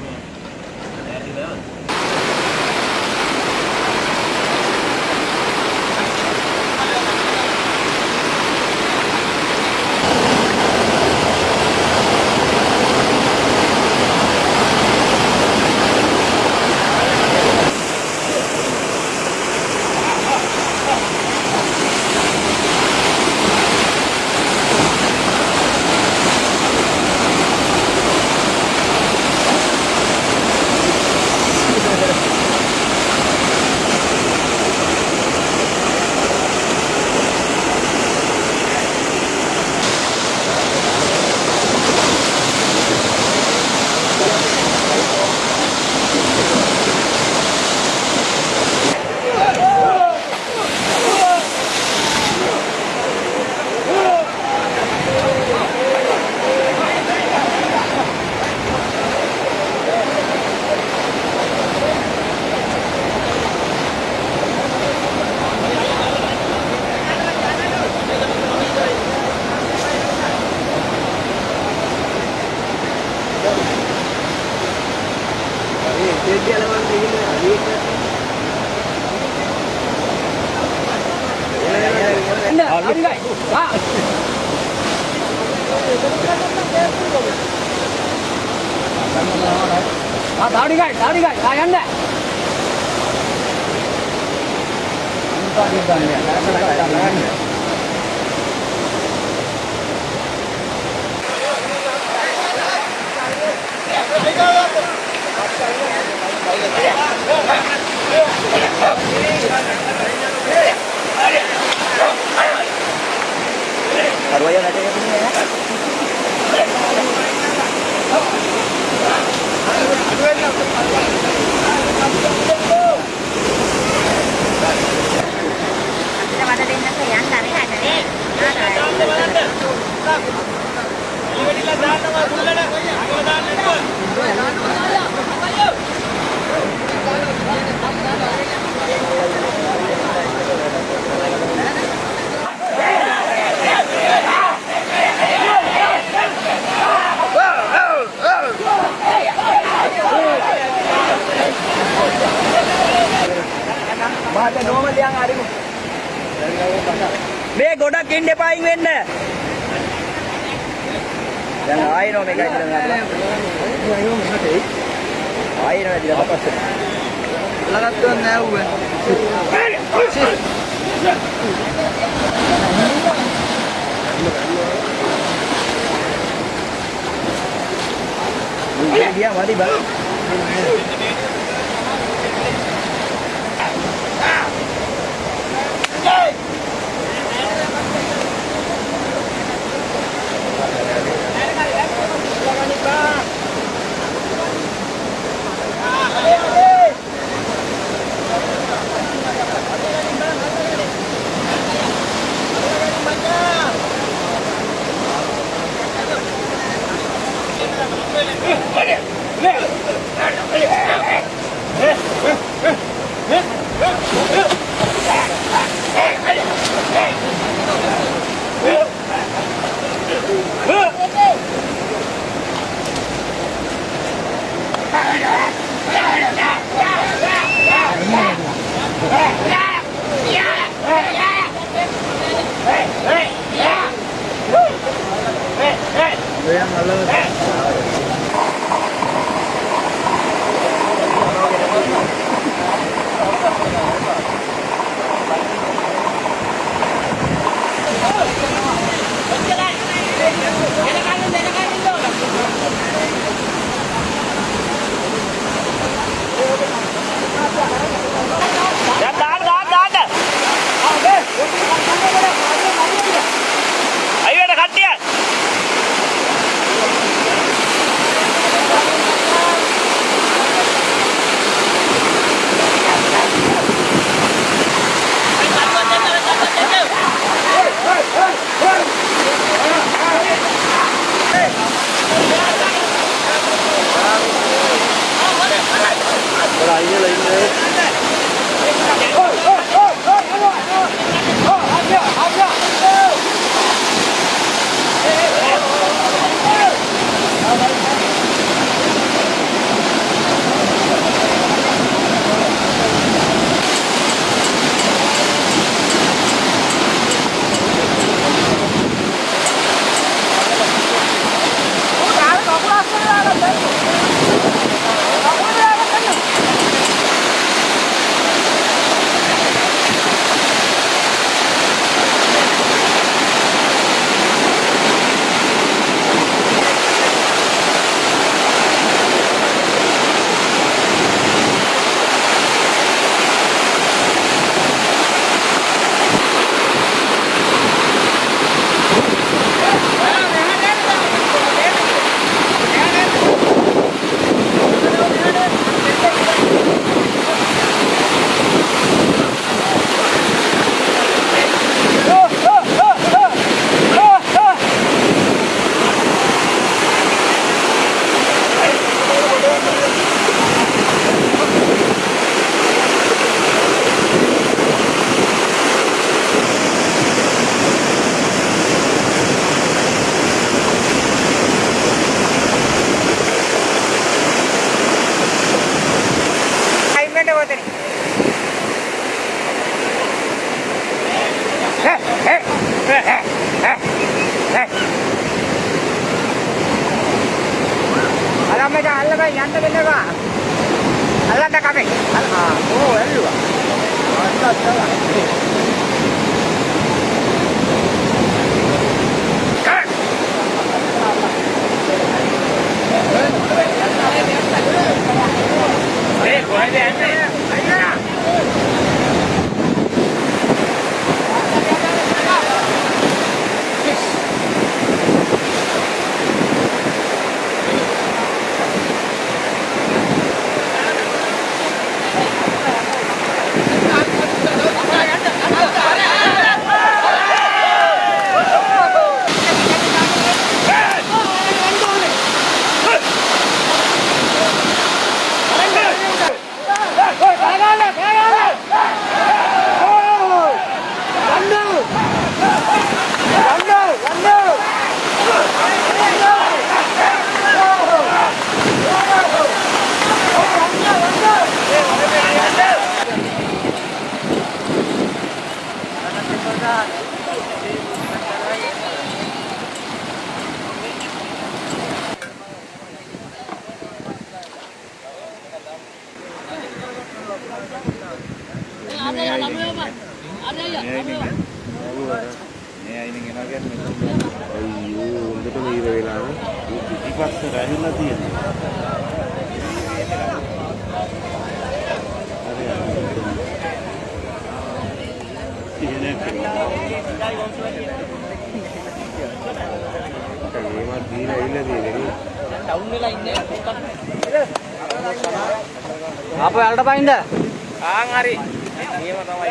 mean. தாடிகாய் தாடிகாய் காய் அண்ணே මේ ගොඩක් ඉන්න එපායින් වෙන්න. දැන් ආයෙනෝ මේකයි කියලා නේද? ආයෙනෝ ඇදිලා පස්සේ. ලගත්තුන් නෑ ඌ. ගියා මදි බල. Hey! Hey! Hey! Hey! Hey! Hey! Hey! Hey! ඈ අලම් මෙතන අල්ලගෙන යන්න වෙනවා. අල්ලන්න කමේ අල්හා ඕ එල්ලුවා අල්ලන්න තමයි Hey, why the එකට නීර වෙලා පිටිපස්සට ඇවිල්ලා තියෙනවා. ඒවත් දීලා ඇවිල්ලා තියෙනවා. ටවුන් වෙලා ඉන්නේ පොකක්. අපෝ යාලට පයින්ද? ආන් හරි. මේව තමයි.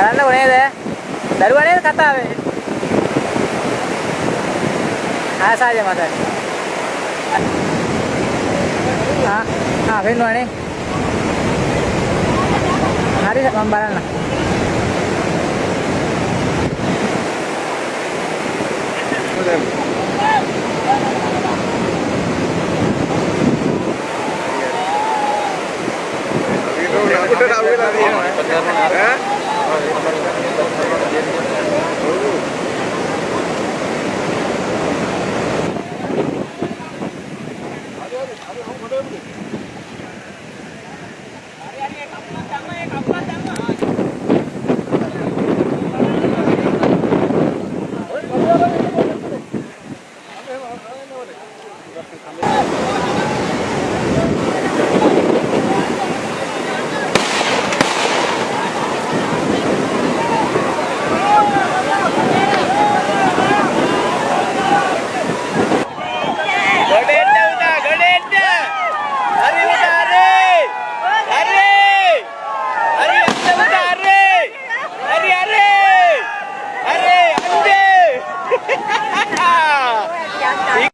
ಬರಲ್ಲ mana ದರ್ ಒಳ್ಳೆಯದು ಕತ್ತಾವೆ ಹಾಂ ಸಾಧ್ಯ ಮಾತಾಡಿ ಹಾಂ ಹಾಂ ಫೇನ್ ಮಾಡಿ hari pembalan lah Udah, udah, udah, udah, Gracias.